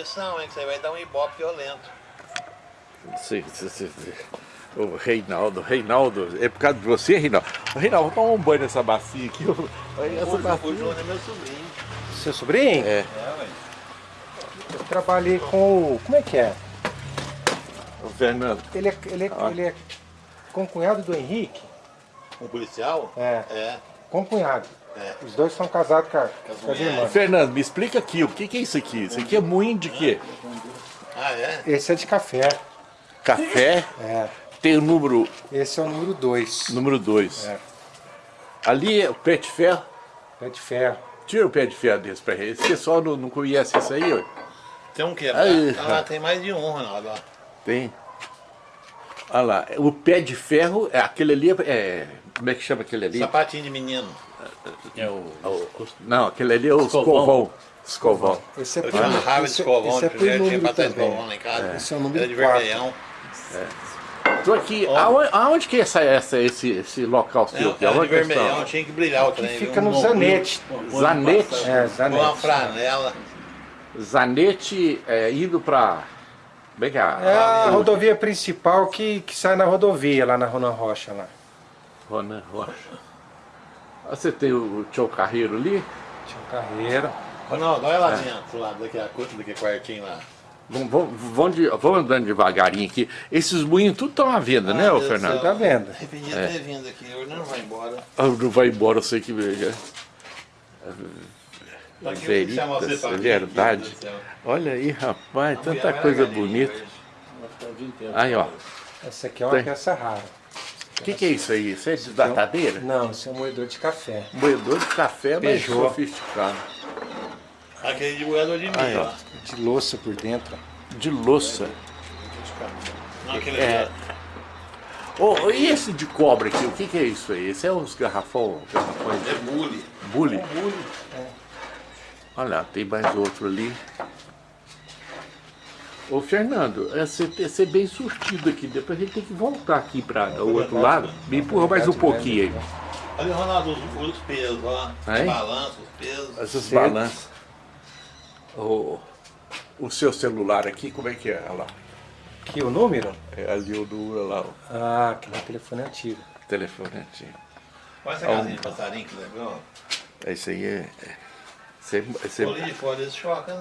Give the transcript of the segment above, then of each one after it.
missão, hein? Que você vai dar um ibope violento. Sim, sim, sim. O Reinaldo, Reinaldo, é por causa de você, Reinaldo? Reinaldo, vou tomar um banho nessa bacia aqui. Essa O bacia. João é meu sobrinho. Seu sobrinho? É, É, ué. Eu trabalhei com o... Como é que é? o Fernando. Ele é, ele é, Ah. ele é concunhado do Henrique? Um policial? É, É. concunhado. É. Os dois são casados com, a- com as irmãs. Fernando, me explica aqui, o que, que é isso aqui? Isso aqui é moinho de quê? Ah, é? Esse é de café. Café, É. tem o número Esse é o número 2. número 2. É. Ali é o pé de ferro. Pé de ferro. Tira o pé de ferro desse pra ele. Esse pessoal não, não conhece isso aí, ó. Tem um que? Aí, Ah, tem mais de um, Ronaldo. ó. Tem. Olha lá, o pé de ferro, é aquele ali, é, como é que chama aquele ali? Sapatinho de menino. É o... Não, aquele ali é o Escovão. escovão. Escovão. Esse é Eu tinha uma raiva de escovão, esse é de por tinha número pra ter também. escovão lá em casa. Esse é o número Era de vermelhão. Tô aqui, aonde, aonde que é essa, essa, esse, esse local seu? aqui? Era de é vermelhão, tinha que brilhar o trem. Fica no Zanete. Zanete? É, Com uma Zanete. franela. Zanete é, indo pra... Como é que é? É a rodovia principal que, que sai na rodovia, lá na Ronan Rocha. Lá. Ronan Rocha. Ah, Você tem o tio Carreiro ali? Um carreiro. Ronaldo, olha lá dentro, pro lado daqui, a curta daquele quartinho lá. Vamos, vamos, vamos, andando devagarinho aqui. Esses moinhos tudo estão à venda, né, Ah, ô Deus do Fernando? céu. Tá vendo? Arrependido É. de ter vindo aqui, hoje não vai embora. Ah, Não vai embora, eu sei que veja. Pra que eu chamo você Veritas, pra é verdade. Olha aí, rapaz, tanta coisa bonita. Aí, ó. Essa aqui é uma Tem. peça rara. O que, que é isso aí? Isso é de datadeira? Não, esse é um moedor de café. Moedor de café, mas Peugeot. sofisticado. Aquele de moedor de milho. De louça por dentro. De louça. Não, aquele É. Ô, e esse de cobre aqui, o que, que é isso aí? Esse é os garrafão, garrafões ó. É bule. bully? É. Olha lá, tem mais outro ali. Ô Fernando, é você ter- ser bem surtido aqui, depois a gente tem que voltar aqui para o outro lado. Me empurra mais um pouquinho aí. Olha, Ronaldo, os, os pesos, ó. Os balanços, os pesos. Essas Certo. balanças. O, o seu celular aqui, como é que é? Olha lá. Aqui o número? É ali o do olha lá, o Ah, aquele telefone antigo. telefone antigo. Olha essa casinha de passarinho que legal. Esse aí é. é- Esse é, esse é, Olha de fora, eles chocam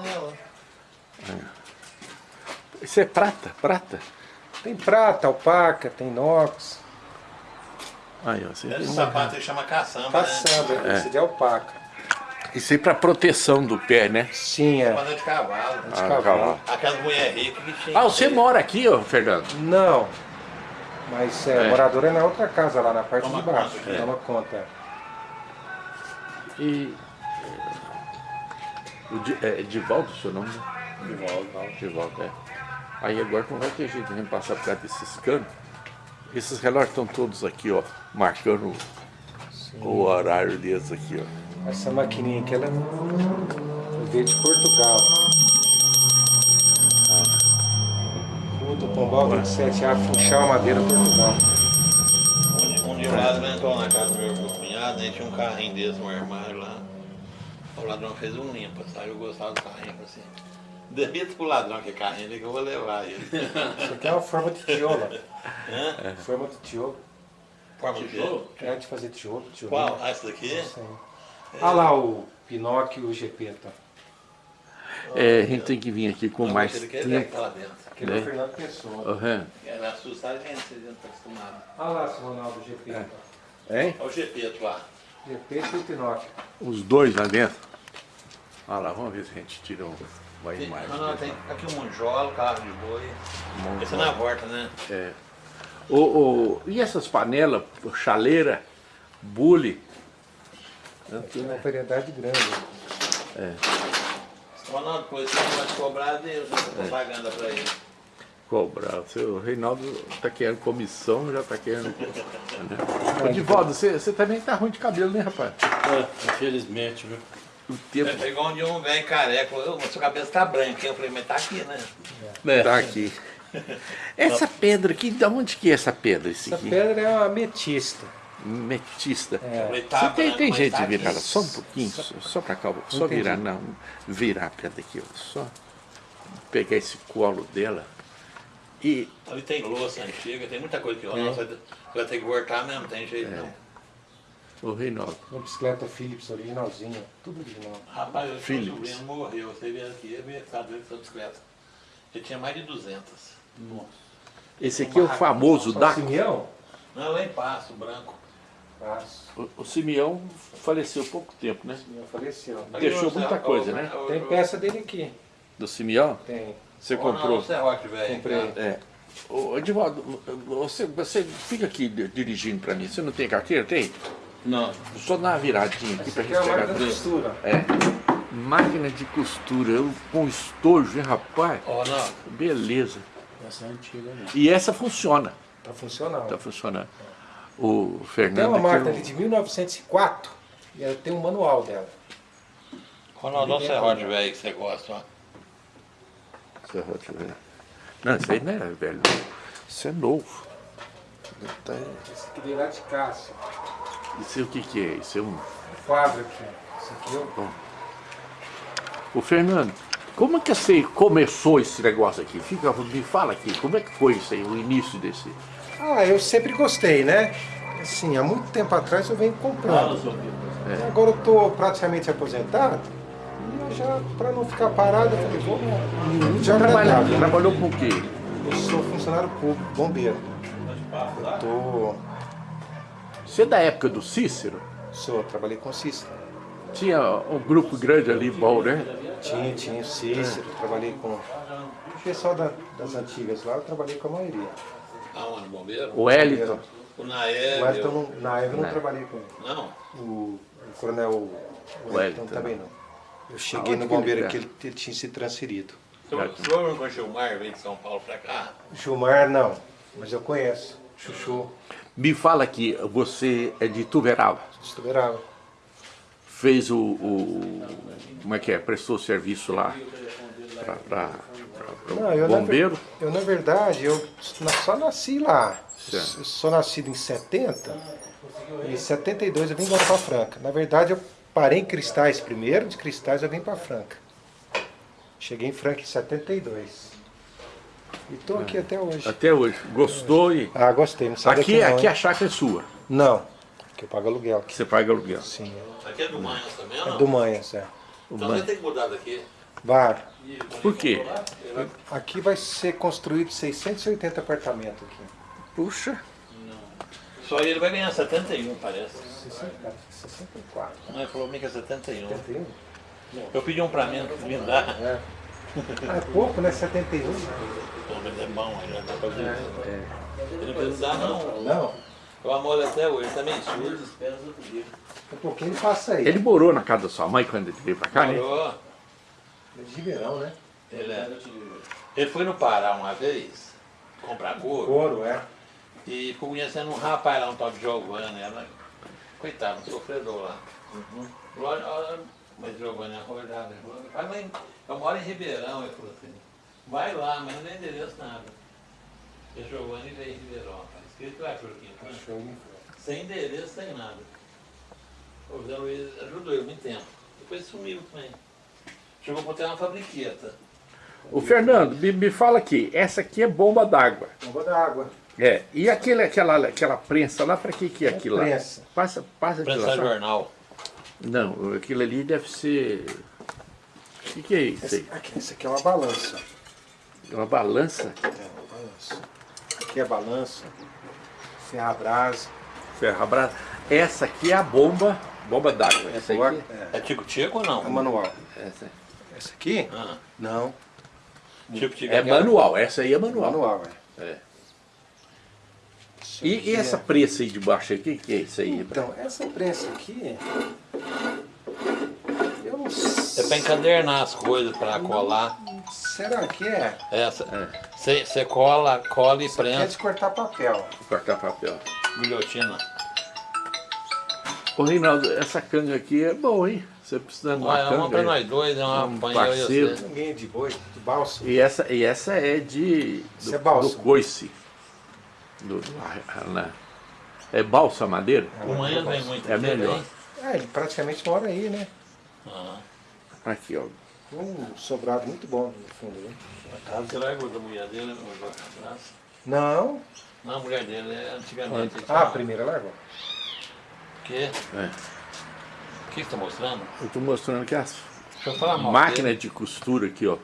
esse é prata, prata. Tem prata, alpaca, tem inox. Aí, ó, você Esse sapato aí chama caçamba, né? Caçamba, É. esse de alpaca. Isso aí para proteção do pé, né? Sim, é. De cavalo. De Ah, cavalo. cavalo. Aquelas mulheres ricas que tinham. Ah, você mora aqui, ó, Fernando? Não. Mas é, É. morador é na outra casa, lá na parte Toma de baixo. conta, é. Toma conta. E. é, O Di- é Divaldo o seu nome? né? Divaldo. Divaldo, é. Aí agora não vai ter jeito de a gente passar por causa desses canos. Esses relógios estão todos aqui, ó, marcando o horário deles aqui, ó. Essa maquininha aqui, ela veio de Portugal. Rua do Pombal 27A, Funchal, Madeira, Portugal. Um, um dia o ladrão entrou na casa do meu meu cunhado, né? Tinha um carrinho desse, um armário lá. O ladrão fez um limpa, sabe? Eu gostava do carrinho, assim. Demita pro ladrão que é carrinho ali que eu vou levar ele. Isso aqui é uma forma de tijolo. Hã? Forma de tijolo. Forma de Tijolo? É de fazer tijolo. tijolo. Qual? Ah, esse daqui? Isso aí. Olha lá o Pinóquio e o Gepeta. É, a gente tem que vir aqui com Não, mais ele quer ver tempo. Aquele é Né? o Fernando Pessoa. Uhum. Era assustar a gente, vocês não estão acostumados. Olha lá, seu Ronaldo, o Gepeta. Hein? Olha o Gepeto lá. Gepeta e o Pinóquio. Os dois lá dentro. Olha lá, vamos ver se a gente tira um- uma Tem, imagem. não, tem aqui um monjolo, carro de boi. Esse é na porta, né? É. O, o- e essas panelas, chaleira, bule? Tem uma variedade grande. Ronaldo, depois você não vai te cobrar Deus, propaganda pra ele. Cobrar. O seu Reinaldo tá querendo comissão, já tá querendo. Ô, Divaldo, você, você também tá ruim de cabelo, né, rapaz? É, infelizmente, viu? O tempo É, Chegou um dia um velho careca, falou, "Ô, mas sua cabeça tá branca. hein?" Eu falei, mas tá aqui, né? É. tá aqui. Essa pedra aqui, de onde que é essa pedra? Esse Essa aqui? pedra é uma ametista. Metista. Eu É. tá tem, branco, tem mas jeito tá de virar só um pouquinho, só, só pra cá, só Entendi. virar, não, virar a pedra aqui, ó, só. pegar esse colo dela e Ali tem louça antiga, tem muita coisa que eu não vai, ter que voltar mesmo, tem jeito não. O Reinaldo. Uma bicicleta Philips originalzinha, tudo original. Rapaz, o seu Philips. sobrinho morreu, você veio aqui, ele veio sabe dele sua bicicleta. Ele tinha mais de 200. Esse aqui é o famoso Daco. Simeão? Não, lá em Passo, branco. Passo. O, o Simeão faleceu há pouco tempo, né? Simeão faleceu. Deixou muita o- coisa, o- né? o- Tem o- peça dele aqui. Do Simeão? Tem. Você não, comprou? o velho. Comprei. cara. É. Ô, Edivaldo, você, você fica aqui di- dirigindo para mim. Você não tem carteira? Tem? Não. Só dar uma viradinha aqui Essa pra aqui gente é a pegar máquina de costura. É. Máquina de costura, eu com estojo, hein, rapaz? Ó, não. Beleza. Essa é antiga, né? E essa funciona. Tá funcionando. Tá funcionando. O Tem Fernando. uma aqui, máquina ali de 1904 e ela tem um manual dela. Ronaldo, olha o serrote, velho, que você gosta, ó. Serrote, velho. Não, isso aí não é velho. Isso é novo. Tá- Esse aqui lá de Cássio. Isso é o que, que é? Isso é um. Fábrica. Esse aqui é o Ô Fernando, como é que você começou esse negócio aqui? Fica, me fala aqui, como é que foi isso aí, o início desse. Ah, eu sempre gostei, né? Assim, há muito tempo atrás eu venho comprando. É. Agora eu tô praticamente aposentado. E eu já, pra não ficar parado, eu falei, vou já Trabalha, agradável, né? trabalhou com o quê? Eu sou funcionário público, bombeiro. Eu tô. Você é da época do Cícero? Sou, trabalhei com Cícero. Tinha um grupo grande ali, bom, né? Tinha, tinha o Cícero, trabalhei com. O pessoal da- das antigas lá, eu trabalhei com a maioria. Aonde, bombeiro? O Wellington. O. Mas eu não, na época eu não Não. trabalhei com ele. Não. O, o coronel Wellington. Wellington também não. Eu cheguei Aonde no que ele bombeiro tá? que ele, ele tinha se transferido. O senhor não conheceu o Mar, veio de São Paulo pra cá? Gilmar não, mas eu conheço. Chuchu, Me fala aqui, você é de Tuverava. estuverava. Fez o, o- Como é que é? Prestou serviço lá para na, bombeiro? ver- eu na verdade, eu na- só nasci lá. Certo. Eu sou nascido em 70. E em 72 eu vim embora para Franca. Na verdade, eu parei em Cristais primeiro, de Cristais eu vim para Franca. Cheguei em Franca em 72. E tô aqui até hoje. Até hoje. Gostou e. Ah, gostei, não Aqui, não, aqui hein? a chácara é sua, Não, que eu pago aluguel que aqui. você paga aluguel. Sim, Aqui é do Manhas também, ou é não? do Manhas, é. Então você tem que mudar daqui. Var, Por quê? aqui vai ser construído 680 apartamentos aqui. Puxa. Só ele vai ganhar 71, parece. 60, 64. Não, ele falou que é 71. 71? Eu pedi um pra mim, me dá. É. Ah, é pouco, né? 71? Pô, mas é bom, aí já dá pra ver. Ele não precisa dar, não. Não, Eu amo ele até hoje, também surdo. um pouquinho ele passa aí. Ele morou na casa da sua mãe quando ele veio pra cá, né? Morou. Ele é de Ribeirão, né? Ele, é. ele foi no Pará uma vez, comprar couro, Couro, é. e ficou conhecendo um rapaz lá, um tal de Giovanni. Ela, coitado, um sofredor lá. Olha, mas Giovanni acordava. ele falou, "Vai lá em- Eu moro em Ribeirão, ele falou assim. Vai lá, mas não tem endereço nada. E Giovanni veio em Ribeirão, rapaz. Escrito lá, Jorquinho. Show. Sem endereço, sem nada. O Zé Luiz ajudou ele muito tempo. Depois sumiu também. Chegou a ter uma fabriqueta. O Fernando, me, me fala aqui, essa aqui é bomba d'água. Bomba d'água. É. E aquele, aquela, aquela prensa lá, pra que que é aquilo lá? prensa. Passa, passa Prensar lá. jornal. Não, aquilo ali deve ser. O que, que é isso Essa aí? aqui, essa aqui é uma balança. É Uma balança? É uma balança. Aqui é a balança. Ferrabras. Ferro brasa. Essa aqui é a bomba, bomba d'água. Essa aqui. É, É tico-tico ou não? é manual. Essa Essa aqui? Ah, Não. tico-tico é aquela- manual, essa aí é manual. Manual, é. É. Isso E, e essa é- prensa aí de baixo aqui, o que, que é isso aí? Então, essa prensa aqui. Eu não É sei. pra encadernar as coisas, pra colar. Será que é? Essa. Você cola, cola e Isso é prensa. de cortar papel. Cortar papel. Guilhotina. Ô Reinaldo, essa canga aqui é boa, hein? Você precisando de uma Olha, é uma canga. pra nós dois, é uma Um e parceiro. Ninguém é de boi, de balsa. E essa, e essa é de. Isso do, é balsa. do coice. Do, do- na- é balsa madeira? O manhã vem muito É aqui, melhor. É, ele praticamente mora aí, né? Ah, Aqui, ó. Um sobrado muito bom no fundo. Né? A casa que largou da mulher dele, não a. Não. Não, a mulher dele é antigamente. Ah, a primeira largou. O quê? É. O que você está mostrando? Eu estou mostrando que as Deixa eu falar mal. máquinas dele. de costura aqui, ó.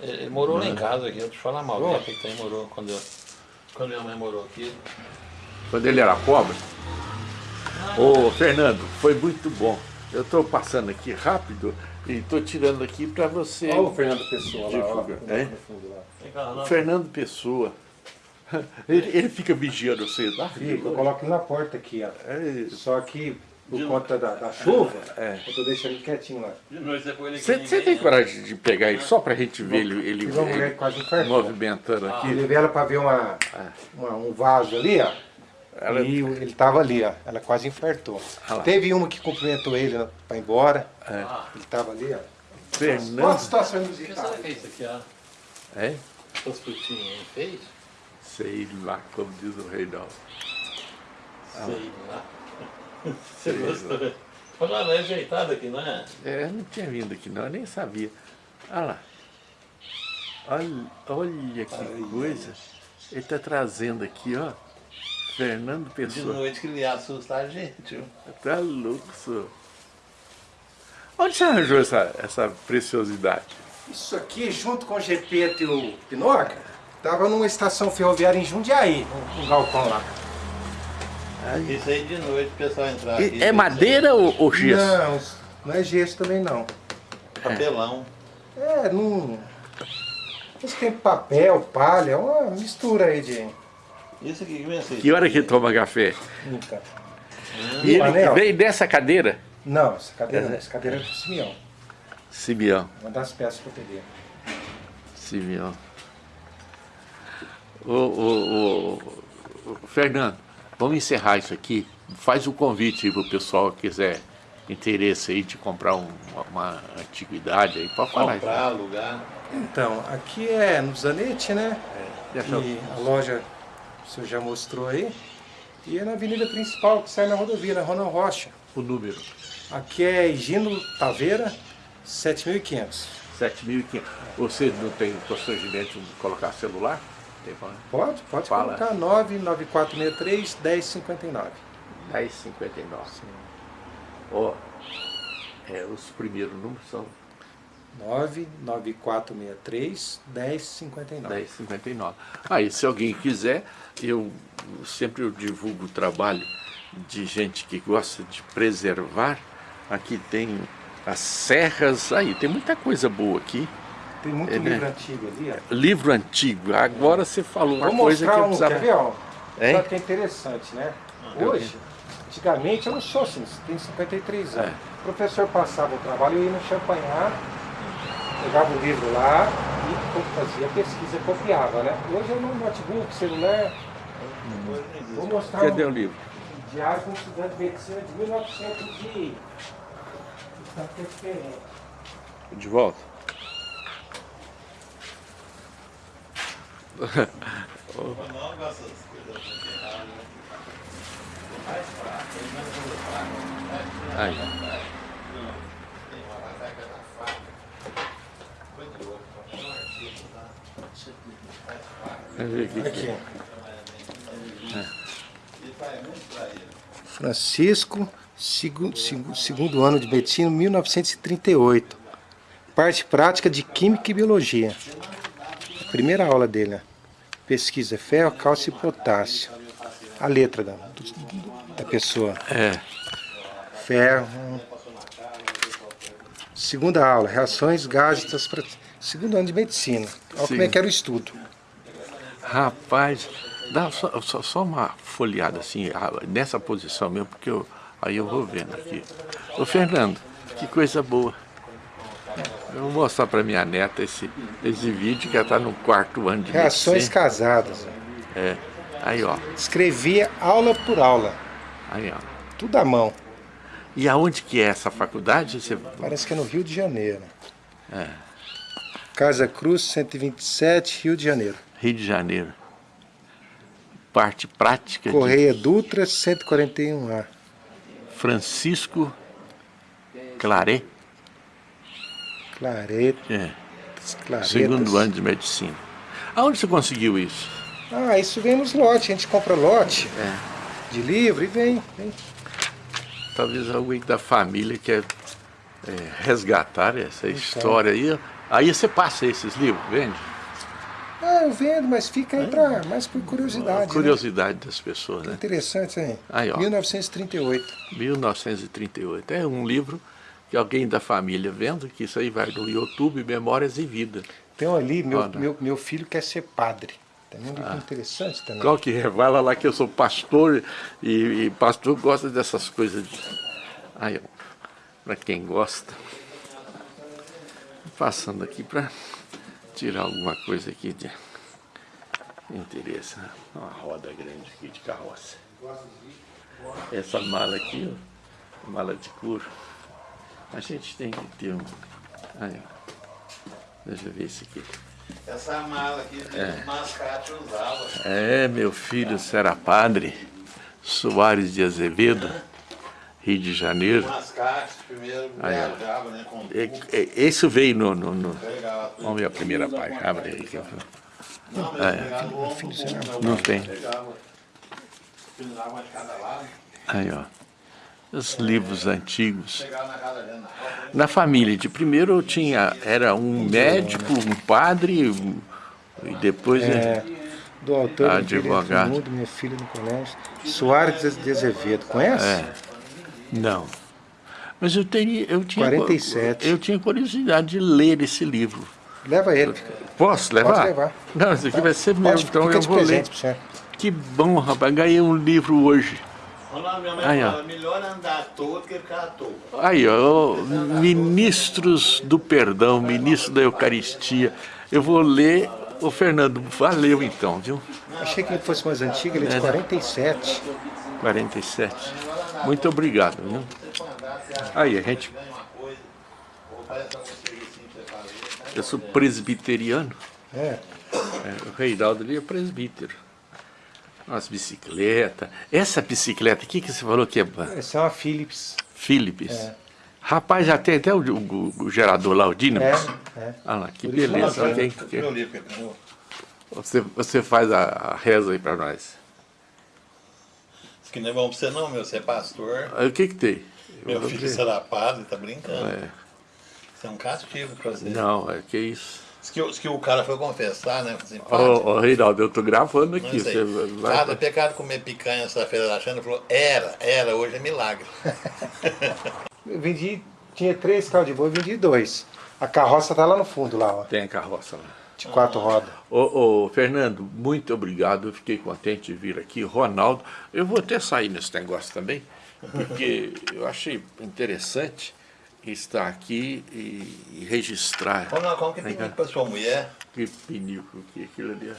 Ele, ele morou lá em casa aqui, eu te falar mal. Oh. que tem morou quando, eu, quando minha mãe morou aqui. Quando ele era pobre. Ô, Fernando, foi muito bom. Eu estou passando aqui rápido e estou tirando aqui para você. Olha o Fernando Pessoa lá, ó, É? lá. Não. Fernando Pessoa. Ele, ele fica vigiando você, tá? Fica, eu coloco ele na porta aqui, ó. É, Só que por conta da, da chuva, É. eu tô deixando ele quietinho lá. Você ele tem coragem de pegar ele só pra gente ver ele, ele, ele quase infartou. movimentando Eu aqui? levei ela pra ver uma, uma- um vaso ali, ó. Ela- E ele tava ali, ó. Ela quase infartou. Ah. Teve uma que cumprimentou ele né, pra ir embora. É. Ele tava ali, ó. Quantas Fernando. situações O que é isso aqui, ó? É? Frutinhas aí, fez? Sei lá, como diz o Reinaldo. Sei lá. Você gostou? Olha lá, não é ajeitado aqui, não é? É, eu não tinha vindo aqui não, eu nem sabia. Olha lá. Olha, olha que coisa. Ele tá trazendo aqui, ó. Fernando De Pessoa. noite que ele ia assustar a gente. viu? Tá louco, senhor. Onde você arranjou essa, essa preciosidade? Isso aqui, junto com o Gepeto e o Pinoca, tava numa estação ferroviária em Jundiaí, um, um galpão lá. Isso aí de noite o pessoal entrar aqui. É madeira ou, ou gesso? Não, não é gesso também não. Papelão. É, não. Isso tem papel, palha, é uma mistura aí de. Isso aqui que vem assim. Que hora que toma café? Então. E ele veio dessa cadeira? Não, essa cadeira, não, essa cadeira é do Simeão. Simeão. Uma das peças que eu peguei. Simeão. Ô, ô, ô, ô, Fernando, vamos encerrar isso aqui. Faz o convite aí pro pessoal que quiser interesse aí de comprar um- uma antiguidade aí. Pode falar. Comprar, alugar. Então, aqui é no Zanetti, né? Eu- E a loja, o senhor já mostrou aí. E é na avenida principal, que sai na rodovia, na Ronald Rocha. o número. Aqui é Higino Taveira, 7500. 7.500. Você não tem constrangimento de colocar celular? Tem Pode, pode Fala. colocar 99463 1059. 10,59. Ó, é, os primeiros números são 99463 1059. 10,59. Aí, se alguém quiser, eu sempre eu divulgo o trabalho de gente que gosta de preservar. Aqui tem as serras, aí tem muita coisa boa aqui. Tem muito É, né? livro antigo ali, ó. Livro antigo. Agora você falou uma Vou coisa que mostrar eu um, precisava. quer ver, ó? Hein? Sabe que é interessante, né? Hoje, antigamente eu não sou assim, tenho 53 anos. É. O professor passava o trabalho, eu ia no champanhar, pegava o livro lá e fazia pesquisa, copiava, né? Hoje eu no notebook, celular, vou mostrar Cadê um o livro? diário de um estudante de medicina de 1900 e... Está diferente. De volta. É. Aqui. Francisco, segu- segu- segundo ano de medicina, 1938. Parte prática de Química e Biologia. Primeira aula dele, né? Pesquisa ferro, cálcio e potássio. A letra da, da pessoa. É. Ferro. Segunda aula, reações gases Segundo ano de medicina. Olha como é Sim. que era o estudo. Rapaz, dá só, só, só uma folheada assim, nessa posição mesmo, porque eu, aí eu vou vendo aqui. Ô Fernando, que coisa boa. Eu vou mostrar para minha neta esse, esse vídeo que ela está no quarto ano de Reações medicina. casadas. É. Aí, ó. Escrevia aula por aula. Aí, ó. Tudo à mão. E aonde que é essa faculdade? Você... Parece que é no Rio de Janeiro. Casa Cruz, 127, Rio de Janeiro. Rio de Janeiro. Parte prática de Correia Dutra, 141A. Francisco Claret. Clareta. É, Claretas. segundo ano de medicina. Aonde você conseguiu isso? Ah, isso vem nos lotes. A gente compra lote É, de livro e vem. vem. talvez alguém da família quer é, resgatar essa Então. história aí. Aí você passa esses livros, vende? Ah, eu vendo, mas fica aí pra, mais por curiosidade. né? Curiosidade das pessoas, né? Interessante, hein? Aí, ó. 1938. 1938. É um livro que alguém da família vendo, que isso aí vai no YouTube, Memórias e Vida. Tem ali, meu, Olha. meu, meu filho quer ser padre. Também um livro interessante também. Qual que é? Vai lá, lá que eu sou pastor e, e pastor gosta dessas coisas. De... Aí, ó, para quem gosta. Passando aqui para tirar alguma coisa aqui de interesse. né? Uma roda grande aqui de carroça. Essa mala aqui, ó, mala de couro. A gente tem que ter um. Aí, ó. Deixa eu ver esse aqui. Essa mala aqui, é. mascate usava. É, meu filho será padre, Soares de Azevedo, Rio de Janeiro. Mascate, primeiro Aí, viajava, né, com É, é, Esse veio no, no, no-. Vamos ver a primeira página, abre aí. que eu- Não, o Não tem. Pegava, pendurava uma de cada lado, Aí, ó. Os livros antigos. na família, de primeiro eu tinha, era um médico, um padre, um- e depois... É, do autor do Advogado. Do Mundo, minha filha no colégio. Soares de Azevedo, conhece? É. Não. Mas eu, teria, eu tinha... 47. Eu tinha curiosidade de ler esse livro. Leva ele. Posso levar? Pode levar. Não, esse aqui vai ser meu, então eu vou ler. Que bom, rapaz, ganhei um livro hoje. Minha mãe Aí, ó. falava, melhor andar à toa do que ficar à toa. Aí, ó, ministros do perdão, ministro da Eucaristia. Eu vou ler. Ô, Fernando, valeu então, viu? Achei que ele fosse mais antigo, ele é de 47. 47. Muito obrigado, viu? Aí, a gente. É um. Eu sou presbiteriano. É. É, o Reinaldo ali é presbítero. Umas bicicletas. Essa bicicleta aqui que você falou que é Essa é uma Philips. Philips. É. Rapaz, já tem até o, o- o gerador lá, o dínamo. É, é. Olha lá, que beleza. aí, Meu que- que você, você faz a, a reza aí pra nós. Isso que não é bom pra você não, meu. Você é pastor. Aí, O que que tem? Eu Meu filho será padre, tá brincando. É. Isso é um castigo pra você. Não, é que isso. Que, que o cara foi confessar, né? Assim, Ô, ô, Reinaldo, eu tô gravando aqui. Você vai... Cada pecado comer picanha essa-feira da Xana, ele falou, era, era, hoje é milagre. Eu vendi, tinha três carros de boi, eu vendi dois. A carroça tá lá no fundo, lá, ó, Tem a carroça lá. de quatro rodas. Ô, ô, Fernando, muito obrigado. Eu fiquei contente de vir aqui. Ronaldo, eu vou até sair nesse negócio também, porque eu achei interessante estar aqui e, e registrar. Como, não, como que tem pra sua mulher? Que pinico que aquilo ali.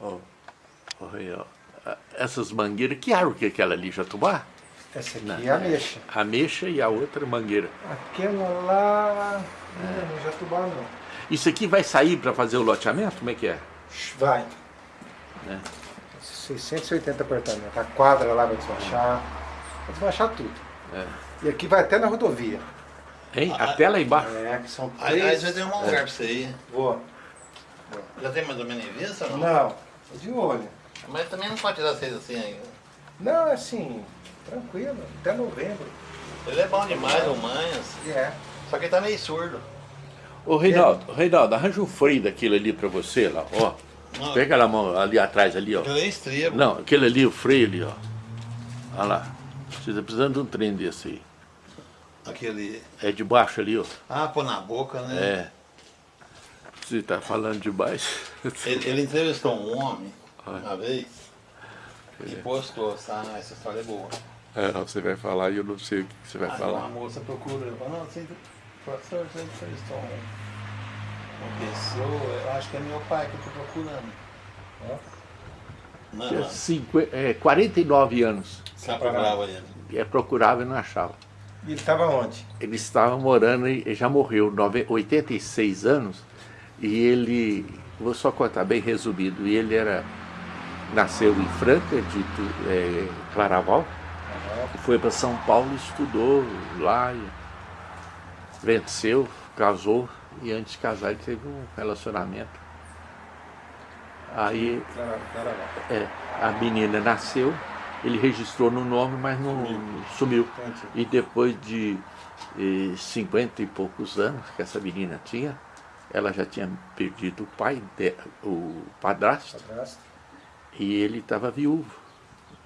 ó. Ah, Essas mangueiras, que árvore que é aquela ali, Jatubá? Essa aqui é a mexa. A mexa e a outra mangueira. Aquela lá. Não, não Jatubá não. Isso aqui vai sair para fazer o loteamento? Como é que é? Vai. Né? 680 apartamentos. A quadra lá vai desmanchar. Vai desmanchar tudo. É. E aqui vai até na rodovia. Hein? Até lá embaixo. É, que são Aí, aí três. você tem um lugar pra você ir. Vou. Já tem mais ou menos em vista ou não? Não, tô de olho. Mas também não pode tirar vocês assim ainda. Não, é assim, tranquilo, até novembro. Ele é bom demais, o Manhas. É. Só que ele tá meio surdo. Ô, Reinaldo, Reinaldo, arranja um freio daquilo ali para você lá, ó. Não. Pega a mão ali atrás ali, ó. Ele é estribo. Não, aquele ali, o freio ali, ó. Olha lá. Você tá precisando de um trem desse aí. Aquele. É de baixo ali, ó. Ah, pôr na boca, né? É. Você tá falando de baixo. Ele, ele entrevistou um homem Ah. uma vez e postou, tá? Essa história é boa. É, você vai falar e eu não sei o que você vai Aí falar. uma moça procura, ele falou, não, você, professor, você entrevistou um, uma pessoa, eu acho que é meu pai que eu tô procurando. Não, Tinha não, cinqu- é, 49 anos. você procurava ele. É, procurava e não achava. E ele estava onde? Ele estava morando e já morreu, nove- 86 anos, e ele, vou só contar bem resumido, ele era, nasceu em Franca, de é, Claraval, foi para São Paulo estudou lá, venceu, casou e antes de casar ele teve um relacionamento. Aí é, a menina nasceu, ele registrou no nome, mas não sumiu. E depois de eh, 50 e poucos anos que essa menina tinha, ela já tinha perdido o pai, de, o padrasto, Padrasto. e ele estava viúvo.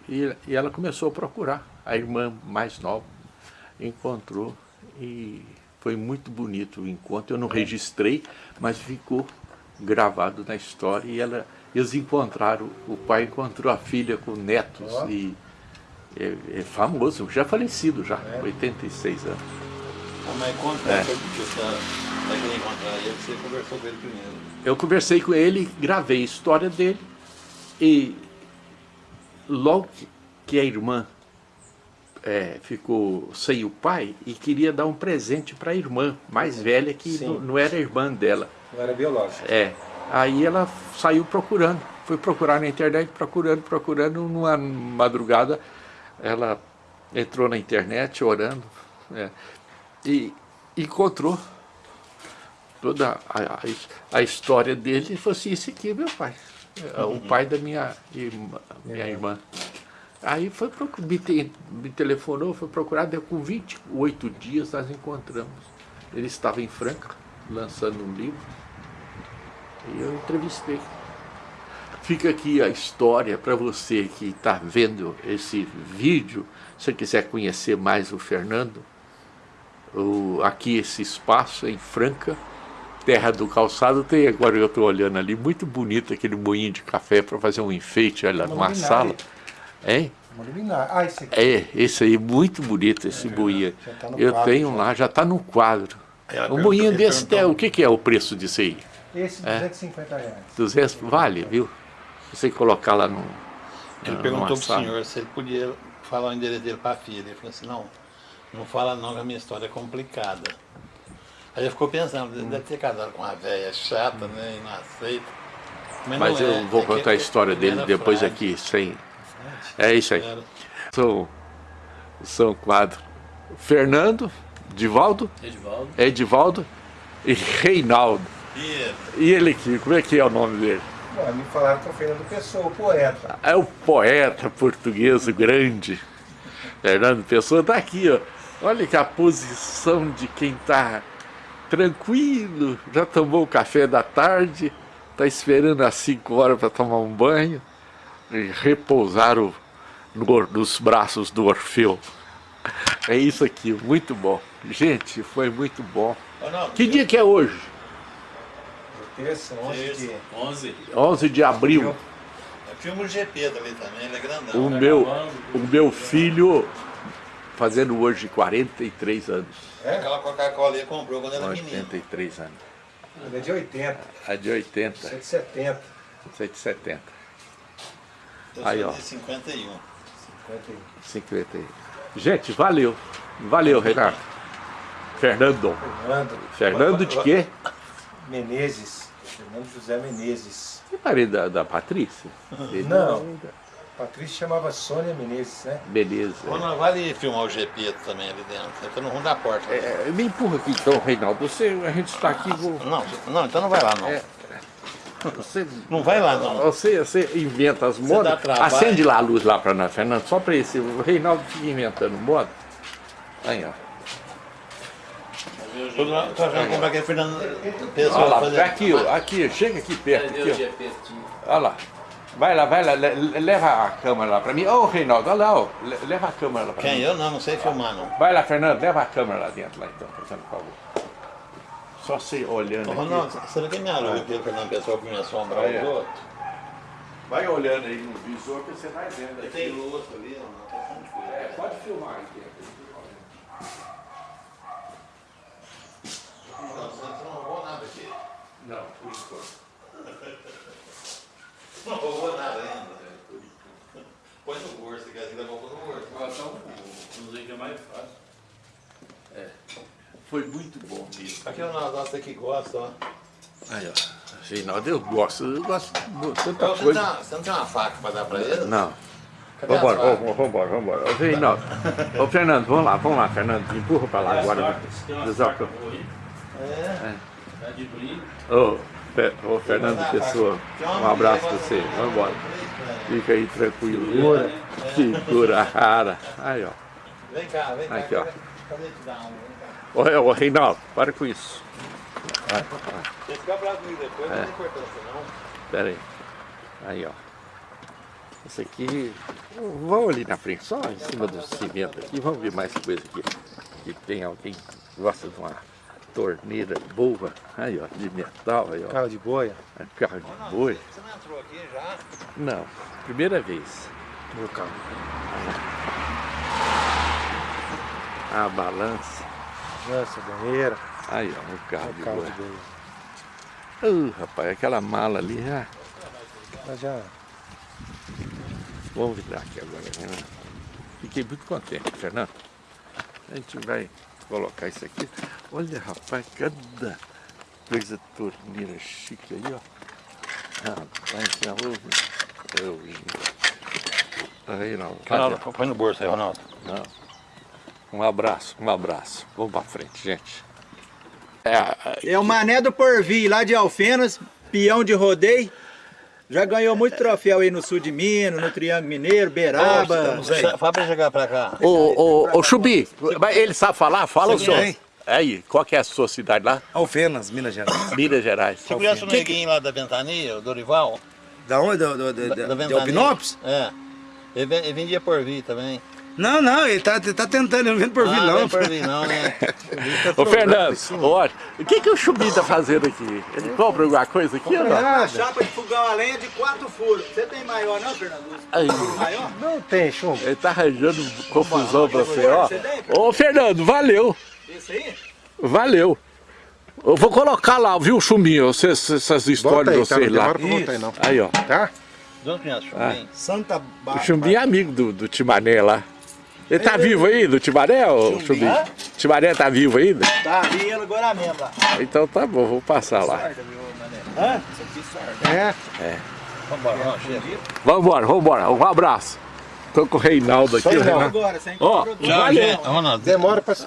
E, e ela começou a procurar. A irmã mais nova encontrou e foi muito bonito o encontro. Eu não registrei, mas ficou gravado na história. E ela, eles encontraram, o pai encontrou a filha com netos Ó. e é, é famoso, já falecido já, 86 anos. Mas conta É. é. que você querendo encontrar ele, você conversou com ele primeiro. Eu conversei com ele, gravei a história dele e logo que- a irmã é, ficou sem o pai e queria dar um presente para a irmã mais velha que não, não era irmã dela. Não era biológico. É. Aí ela saiu procurando, foi procurar na internet, procurando, procurando, numa madrugada ela entrou na internet orando é, e encontrou toda a, a, a história dele e falou assim, esse aqui é meu pai, é o pai da minha irmã. Minha irmã. Aí foi me, te- me telefonou, foi procurar, com 28 dias nós encontramos. Ele estava em Franca, lançando um livro, e eu entrevistei. Fica aqui a história para você que está vendo esse vídeo, se você quiser conhecer mais o Fernando, o, aqui esse espaço em Franca, Terra do Calçado, tem agora eu estou olhando ali, muito bonito aquele moinho de café para fazer um enfeite olha, Uma numa sala. Hein? Uma luminária. Ah, esse aqui. É, esse aí, muito bonito esse moinho. já tá eu quadro, tenho já. lá, já está no quadro. Ela Um moinho desse, perguntou- o que, que é o preço disso aí? Esse, É. 250 reais. 200, vale, viu? Você colocar lá no. Ele na- perguntou pro sala. senhor se ele podia falar o endereço dele pra filha. Ele falou assim, não, não fala não que a minha história é complicada. Aí ele ficou pensando, ele deve ter casado com uma velha chata, né? E não aceita. Mas não eu é, vou é contar a ele- história ele dele depois frágil. aqui, sem. É isso aí. São, são quadros. Fernando, Divaldo, Edivaldo. Edivaldo e Reinaldo. E E ele aqui, como é que é o nome dele? Bom, me falaram que é o Fernando Pessoa, o poeta. É o poeta português grande. Fernando Pessoa está aqui, ó. Olha que a posição de quem está tranquilo, já tomou o café da tarde, está esperando às 5 horas para tomar um banho e repousar o, no- nos braços do Orfeu. É isso aqui, muito bom. Gente, foi muito bom. Não, Que dia que é hoje? Terça, 11 Terça. de... 11. 11 de abril. É filme do GP dali também, ele é grandão. O meu, o meu filho fazendo hoje 43 anos. Aquela Coca-Cola ele comprou quando era menino. 83 anos. Ele é de 80, A de 80, 170. 170, Eu Aí, ó. de 51. 51. 50. Gente, valeu. Valeu, Renato. Fernando. Fernando Fernando de quê? Menezes. Fernando José Menezes. Que parede da, da Patrícia? Não. é- Patrícia chamava Sônia Menezes, né? Beleza. Ô, não, vale filmar o GP também ali dentro. Você tá no rumo da porta. ali. É, me empurra aqui então, Reinaldo. Você, a gente está aqui. Vou, Não, não, então não vai lá não. É. você, Não vai lá não. você, você inventa as modas. Acende lá a luz lá para nós, Fernando. Só para esse. O Reinaldo fica inventando moda. Aí, ó. Tô, tô achando comprar aquele Fernando Olha Pessoa lá, fazer. aqui, aqui, chega aqui perto. Aqui, ó. Olha lá. Vai lá, vai lá, le- le- leva a câmera lá pra mim. Ô, Reinaldo, olha lá, ó. Leva a câmera lá pra Quem? mim. Eu não, não sei filmar não. Vai lá, Fernando, leva a câmera lá dentro, lá então, fazendo favor. Só você olhando Ô, aqui. Ronaldo, você não quer me aluga aquele Fernando Pessoa pra me assombrar os outros? Vai olhando aí no visor que você vai vendo aqui. Tem luz ali, não, tá falando de coisa. É, pode filmar aqui. Não, você não roubou nada aqui. Não, por enquanto. Não roubou nada ainda. Põe no bolso, se quer que levou no bolso. Não sei o que é mais fácil. Foi muito bom mesmo. Aqui é o Ronaldo, você que gosta, ó. Aí, ó. Reinaldo, eu gosto, eu gosto de tanta Você não, coisa. tem uma, você não tem uma faca pra dar pra ele? Não. Cadê Vambora, vamos, vambora, vambora. Ô, Reinaldo. Ô, Fernando, vamos lá, vamos lá, Fernando. Empurra pra lá agora. né? Desoca. Tá de brinco. Ô, Fe- ô, Fernando Pessoa, um abraço pra você. Vamos embora. Fica aí tranquilo. viu? Segura rara. Aí, ó. Vem cá, vem cá. Aqui, ó. Cadê- te dar um? Ô, Reinaldo, para com isso. Se ficar bravo comigo depois, É. não tem importância não. Pera aí. Aí, ó. Esse aqui. Vamos ali na frente, só em cima do cimento aqui. Vamos ver mais coisa aqui. Que tem alguém que gosta de uma torneira boa. Aí, ó, de metal. Aí, ó. Carro de boia. É Carro de boi. Você não entrou aqui já? Não, primeira vez. Meu carro. A balança. Nossa, banheira. Aí, ó, o carro de O carro boi. de boia. Uh, rapaz, aquela mala ali, ah, Mas já. vamos virar aqui agora. Né? Fiquei muito contente, Fernando. A gente vai colocar isso aqui. Olha, rapaz, cada coisa torneira chique aí, ó. Rapaz, já ouve. Aí não. Ronaldo, põe no bolso aí, Ronaldo. Não. Um abraço, um abraço. Vamos pra frente, gente. É, É o Mané do Porvir, lá de Alfenas, peão de rodeio. Já ganhou muito troféu aí no sul de Minas, no Triângulo Mineiro, Beraba. Fala pra chegar pra cá. Ô, ô, ô, Chubi, ele sabe falar? Fala o senhor. Aí, qual que é a sua cidade lá? Alfenas, Minas Gerais. Minas Gerais. Você conhece o neguinho lá da Ventania, o Dorival? Da onde? Do, do, do, Da, da de Ventania? Alpinópolis? É. Ele vendia por vir também. Não, não, ele tá, ele tá tentando, ele não vem por vir, ah, não. Não por vir não, né? Ô, Fernando, olha, o que, que o Chubi tá fazendo aqui? Ele compra alguma coisa aqui ou não? Uma chapa de fogão a lenha de quatro furos. Você tem maior não, Fernando? Aí. Maior? Não tem chumbo. Ele tá arranjando confusão pra você, ó. Você tem? Ô, Fernando, valeu, Esse aí? valeu. Eu vou colocar lá, viu, Chumbinho, vocês- essas histórias de tá? Não vocês lá. pra botar aí não. Aí, ó. Tá? Conhece o Chumbinho? Santa O Bárbara. Chumbinho é amigo do, do Timané lá. Ele tá vivo aí, do Timané, ô Chumbinho? Timané tá vivo ainda? Tá, vi ele agora mesmo lá. Então tá bom, vou passar lá. Hã? É. Vambora, vamos, chega. Vambora, vambora, um abraço. Tô com o Reinaldo aqui. o. Agora, sem Ó, valeu. Ronaldo. Demora pra se